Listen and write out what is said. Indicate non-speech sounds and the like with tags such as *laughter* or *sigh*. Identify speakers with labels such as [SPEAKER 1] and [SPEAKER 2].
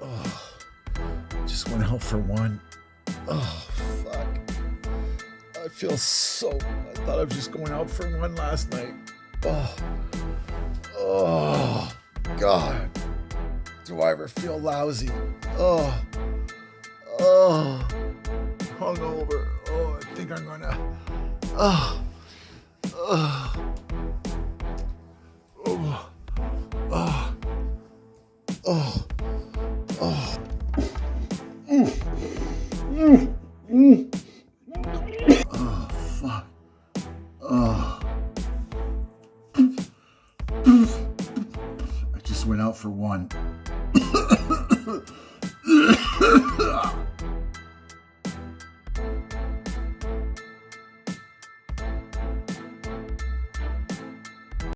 [SPEAKER 1] Oh, just went out for one. Oh, fuck. I feel so. I thought I was just going out for one last night. Oh, oh, God. Do I ever feel lousy? Oh, oh, hungover. Oh, I think I'm gonna. Oh, oh, oh, oh, oh, Oh, fuck. Oh. I just went out for one. *coughs*